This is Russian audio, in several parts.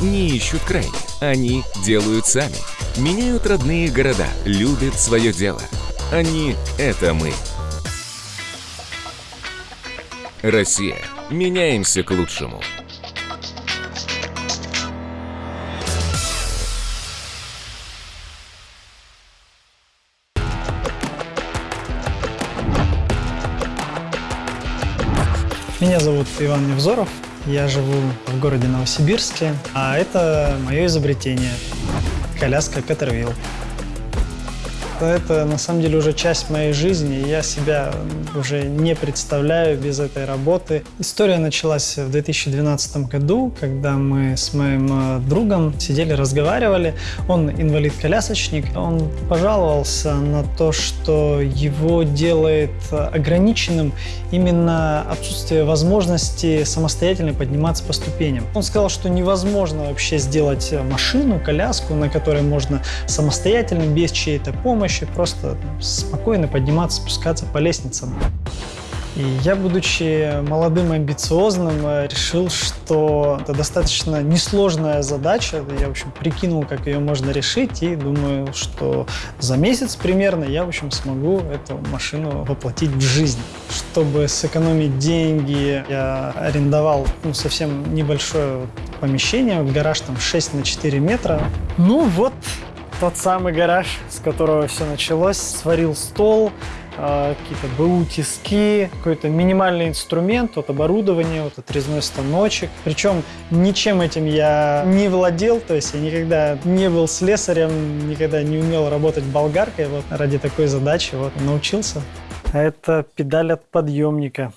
не ищут крайне. Они делают сами. Меняют родные города, любят свое дело. Они — это мы. Россия. Меняемся к лучшему. Меня зовут Иван Невзоров, я живу в городе Новосибирске, а это мое изобретение – коляска Петервилл. Это на самом деле уже часть моей жизни, я себя уже не представляю без этой работы. История началась в 2012 году, когда мы с моим э, другом сидели, разговаривали. Он инвалид-колясочник. Он пожаловался на то, что его делает ограниченным именно отсутствие возможности самостоятельно подниматься по ступеням. Он сказал, что невозможно вообще сделать машину, коляску, на которой можно самостоятельно, без чьей-то помощи, помощи просто спокойно подниматься, спускаться по лестницам. И я, будучи молодым и амбициозным, э, решил, что это достаточно несложная задача. Я, в общем, прикинул, как ее можно решить, и думаю, что за месяц примерно я, в общем, смогу эту машину воплотить в жизнь. Чтобы сэкономить деньги, я арендовал ну, совсем небольшое помещение, гараж там 6 на 4 метра. Ну вот, тот самый гараж, с которого все началось. Сварил стол, э, какие-то БУ тиски, какой-то минимальный инструмент, вот оборудование, вот отрезной станочек. Причем ничем этим я не владел, то есть я никогда не был слесарем, никогда не умел работать болгаркой. Вот ради такой задачи вот научился. Это педаль от подъемника.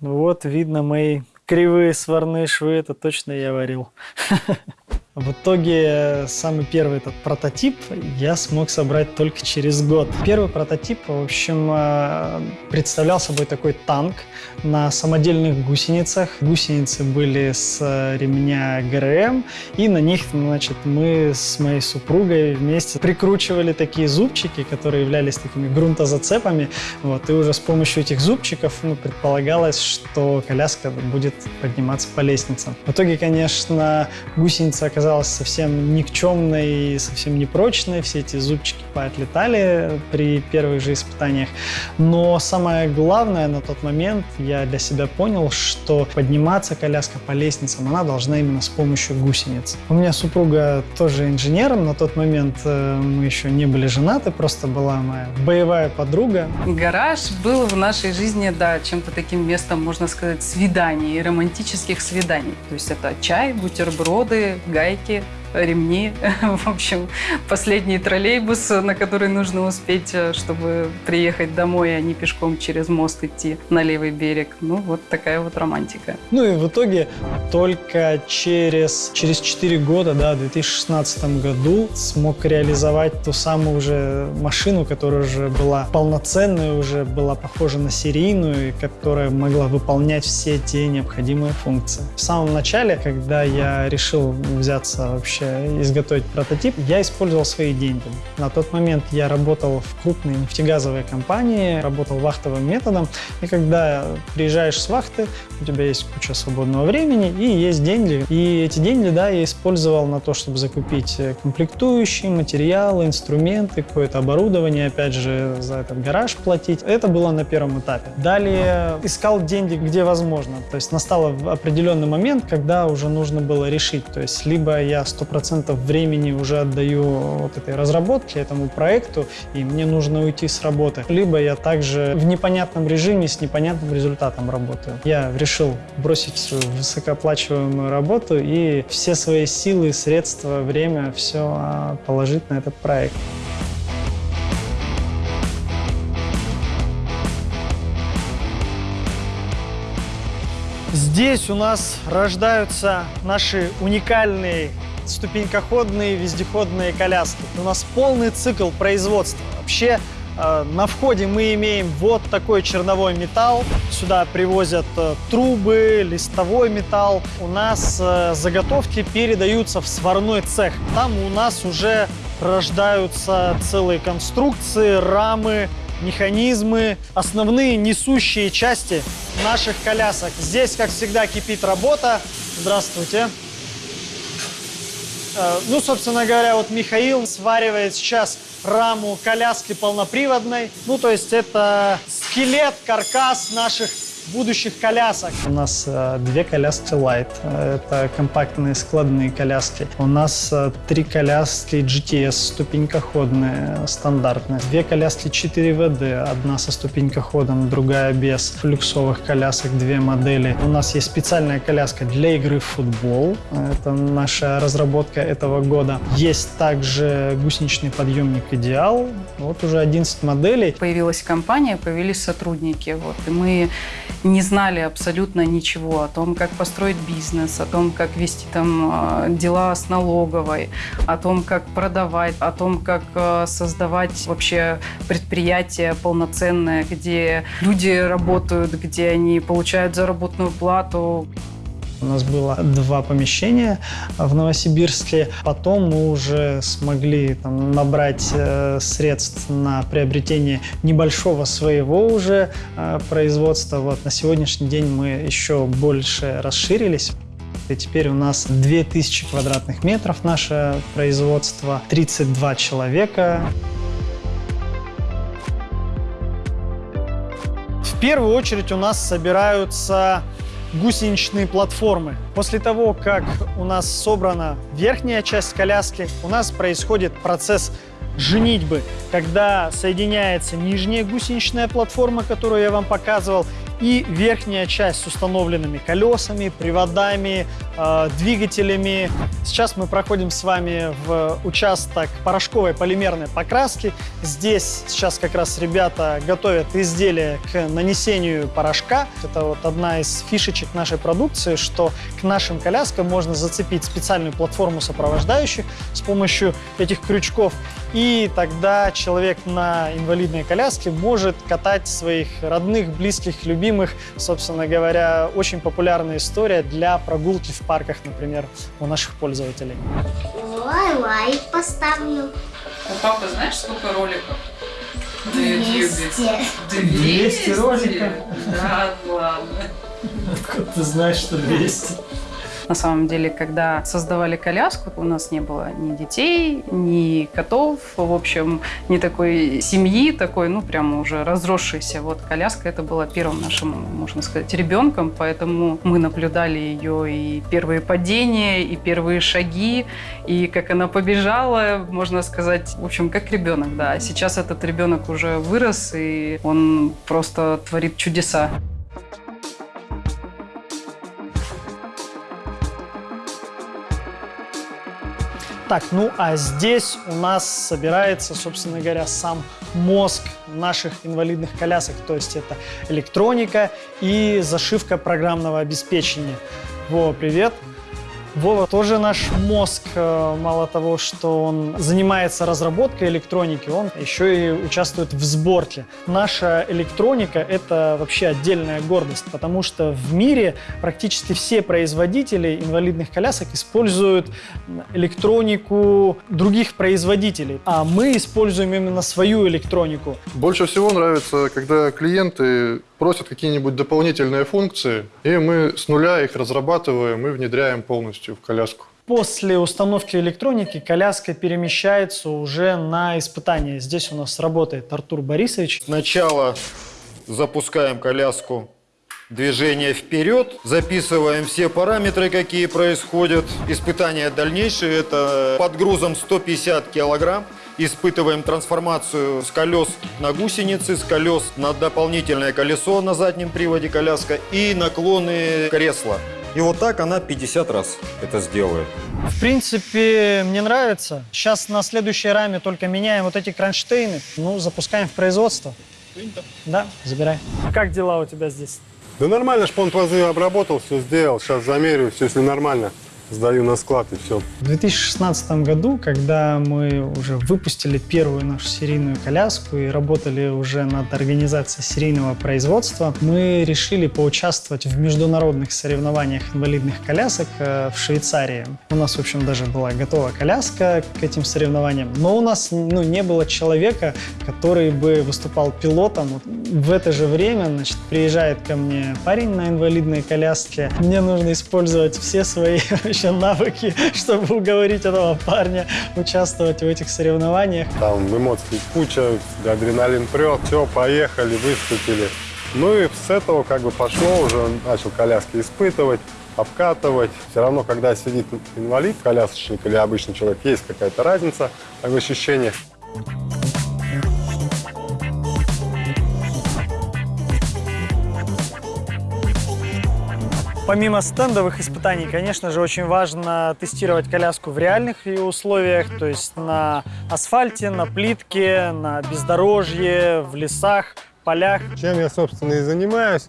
Вот видно мои кривые сварные швы, это точно я варил. В итоге самый первый этот прототип я смог собрать только через год. Первый прототип, в общем, э, представлял собой такой танк на самодельных гусеницах. Гусеницы были с ремня ГРМ, и на них, значит, мы с моей супругой вместе прикручивали такие зубчики, которые являлись такими грунтозацепами. Вот, и уже с помощью этих зубчиков ну, предполагалось, что коляска будет подниматься по лестницам. В итоге, конечно, гусеница оказалась оказалась совсем никчемной и совсем непрочной. Все эти зубчики поотлетали при первых же испытаниях. Но самое главное на тот момент я для себя понял, что подниматься коляска по лестницам, она должна именно с помощью гусениц. У меня супруга тоже инженером. На тот момент э, мы еще не были женаты, просто была моя боевая подруга. Гараж был в нашей жизни, да, чем-то таким местом, можно сказать, свиданий, романтических свиданий. То есть это чай, бутерброды, гайки ремни. В общем, последний троллейбус, на который нужно успеть, э, чтобы приехать домой, а не пешком через мост идти на левый берег. Ну, вот такая вот романтика. Ну и в итоге только через, через 4 года, да, в 2016 году смог реализовать ту самую уже машину, которая уже была полноценной, уже была похожа на серийную, и которая могла выполнять все те необходимые функции. В самом начале, когда я решил взяться вообще изготовить прототип, я использовал свои деньги. На тот момент я работал в крупной нефтегазовой компании, работал вахтовым методом, и когда приезжаешь с вахты, у тебя есть куча свободного времени и есть деньги. И эти деньги, да, я использовал на то, чтобы закупить комплектующие, материалы, инструменты, какое-то оборудование, опять же, за этот гараж платить. Это было на первом этапе. Далее искал деньги, где возможно. То есть настал определенный момент, когда уже нужно было решить. То есть либо я 100% процентов времени уже отдаю вот этой разработке, этому проекту, и мне нужно уйти с работы. Либо я также в непонятном режиме с непонятным результатом работаю. Я решил бросить свою высокооплачиваемую работу и все свои силы, средства, время, все а, положить на этот проект. Здесь у нас рождаются наши уникальные ступенькоходные вездеходные коляски. У нас полный цикл производства. Вообще э, на входе мы имеем вот такой черновой металл. Сюда привозят э, трубы, листовой металл. У нас э, заготовки передаются в сварной цех. Там у нас уже рождаются целые конструкции, рамы, механизмы, основные несущие части наших колясок. Здесь, как всегда, кипит работа. Здравствуйте. Э, ну, собственно говоря, вот Михаил сваривает сейчас раму коляски полноприводной. Ну, то есть это скелет, каркас наших будущих колясок. У нас э, две коляски Light, это компактные складные коляски. У нас э, три коляски GTS, ступенькоходные, стандартные. Две коляски 4WD, одна со ступенькоходом, другая без. Люксовых колясок две модели. У нас есть специальная коляска для игры в футбол. Это наша разработка этого года. Есть также гусеничный подъемник Идеал. Вот уже 11 моделей. Появилась компания, появились сотрудники. Вот, и мы не знали абсолютно ничего о том, как построить бизнес, о том, как вести там э, дела с налоговой, о том, как продавать, о том, как э, создавать вообще предприятие полноценное, где люди работают, где они получают заработную плату. У нас было два помещения в Новосибирске. Потом мы уже смогли там, набрать э, средств на приобретение небольшого своего уже э, производства. Вот, на сегодняшний день мы еще больше расширились. И теперь у нас 2000 квадратных метров наше производство, 32 человека. В первую очередь у нас собираются гусеничные платформы. После того, как у нас собрана верхняя часть коляски, у нас происходит процесс женитьбы, когда соединяется нижняя гусеничная платформа, которую я вам показывал, и верхняя часть с установленными колесами, приводами, э, двигателями. Сейчас мы проходим с вами в участок порошковой полимерной покраски. Здесь сейчас как раз ребята готовят изделие к нанесению порошка. Это вот одна из фишечек нашей продукции, что к нашим коляскам можно зацепить специальную платформу сопровождающих с помощью этих крючков. И тогда человек на инвалидной коляске может катать своих родных, близких, любимых любимых, собственно говоря, очень популярная история для прогулки в парках, например, у наших пользователей. Ой, лайк поставлю. У папы знаешь, сколько роликов? 200. 200 роликов? Да, ладно. Откуда ты знаешь, что 200? На самом деле, когда создавали коляску, у нас не было ни детей, ни котов, в общем, ни такой семьи, такой, ну, прямо уже разросшейся. Вот коляска это была первым нашим, можно сказать, ребенком, поэтому мы наблюдали ее и первые падения, и первые шаги, и как она побежала, можно сказать, в общем, как ребенок, да. Сейчас этот ребенок уже вырос, и он просто творит чудеса. Так, ну а здесь у нас собирается, собственно говоря, сам мозг наших инвалидных колясок. То есть это электроника и зашивка программного обеспечения. Во, привет! Вова тоже наш мозг, э, мало того, что он занимается разработкой электроники, он еще и участвует в сборке. Наша электроника – это вообще отдельная гордость, потому что в мире практически все производители инвалидных колясок используют электронику других производителей, а мы используем именно свою электронику. Больше всего нравится, когда клиенты просят какие-нибудь дополнительные функции, и мы с нуля их разрабатываем и внедряем полностью в коляску. После установки электроники коляска перемещается уже на испытание. Здесь у нас работает Артур Борисович. Сначала запускаем коляску движение вперед, записываем все параметры, какие происходят. Испытание дальнейшее – это под грузом 150 килограмм. Испытываем трансформацию с колес на гусеницы, с колес на дополнительное колесо на заднем приводе коляска и наклоны кресла. И вот так она 50 раз это сделает. В принципе, мне нравится. Сейчас на следующей раме только меняем вот эти кронштейны. Ну, запускаем в производство. Да, забирай. Как дела у тебя здесь? Да нормально, шпон пазы обработал, все сделал. Сейчас замерю, все, если нормально, сдаю на склад и все. В 2016 году, когда мы уже выпустили первую нашу серийную коляску и работали уже над организацией серийного производства, мы решили поучаствовать в международных соревнованиях инвалидных колясок э, в Швейцарии. У нас, в общем, даже была готова коляска к этим соревнованиям, но у нас ну, не было человека, который бы выступал пилотом. В это же время значит, приезжает ко мне парень на инвалидной коляске. Мне нужно использовать все свои достаточно навыки, чтобы уговорить этого парня участвовать в этих соревнованиях. Там эмоций куча, адреналин прет, все, поехали, выступили. Ну и с этого как бы пошло, уже начал коляски испытывать, обкатывать. Все равно, когда сидит инвалид, колясочник или обычный человек, есть какая-то разница в ощущениях. Помимо стендовых испытаний, конечно же, очень важно тестировать коляску в реальных условиях, то есть на асфальте, на плитке, на бездорожье, в лесах, полях. Чем я, собственно, и занимаюсь,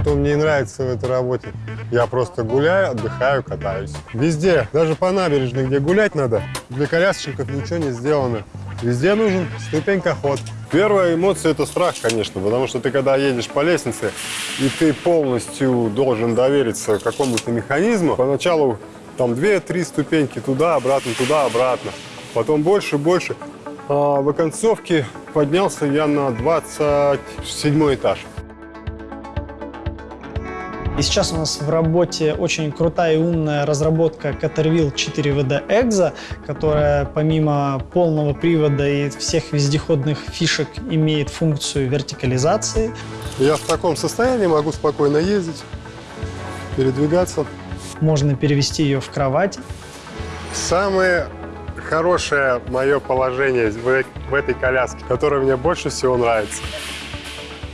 что мне нравится в этой работе. Я просто гуляю, отдыхаю, катаюсь. Везде, даже по набережной, где гулять надо, для колясочников ничего не сделано. Везде нужен ступенькоход. Первая эмоция – это страх, конечно, потому что ты, когда едешь по лестнице, и ты полностью должен довериться какому-то механизму, поначалу там две-три ступеньки туда, обратно, туда, обратно. Потом больше, больше. А в оконцовке поднялся я на 27 этаж. И сейчас у нас в работе очень крутая и умная разработка Caterwheel 4WD Exo, которая помимо полного привода и всех вездеходных фишек имеет функцию вертикализации. Я в таком состоянии могу спокойно ездить, передвигаться. Можно перевести ее в кровать. Самое хорошее мое положение в, в этой коляске, которое мне больше всего нравится.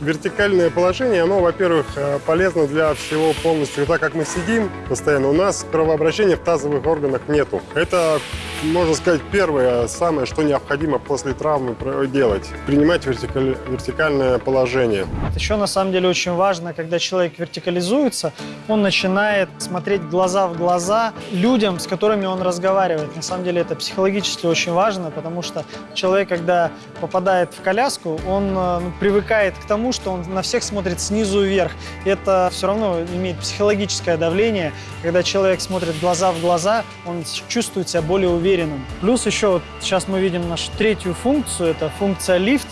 Вертикальное положение, оно, во-первых, э, полезно для всего полностью. Так как мы сидим постоянно, у нас кровообращения в тазовых органах нету. Это, можно сказать, первое, самое, что необходимо после травмы делать. Принимать вертикаль... вертикальное положение. Еще, на самом деле, очень важно, когда человек вертикализуется, он начинает смотреть глаза в глаза людям, с которыми он разговаривает. На самом деле, это психологически очень важно, потому что человек, когда попадает в коляску, он э, ну, привыкает к тому, что он на всех смотрит снизу вверх. Это все равно имеет психологическое давление. Когда человек смотрит глаза в глаза, он чувствует себя более уверенным. Плюс еще вот сейчас мы видим нашу третью функцию, это функция лифт,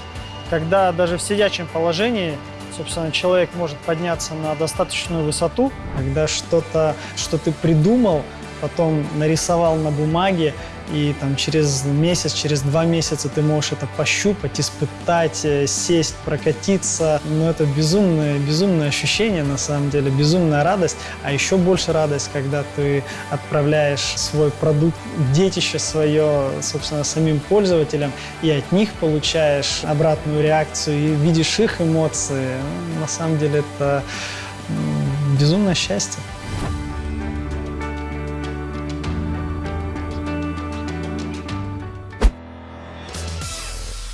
когда даже в сидячем положении собственно, человек может подняться на достаточную высоту, когда что-то, что ты придумал, потом нарисовал на бумаге, и там через месяц, через два месяца ты можешь это пощупать, испытать, э, сесть, прокатиться. Ну, это безумное, безумное ощущение, на самом деле, безумная радость. А еще больше радость, когда ты отправляешь свой продукт, детище свое, собственно, самим пользователям, и от них получаешь обратную реакцию, и видишь их эмоции. На самом деле, это безумное счастье.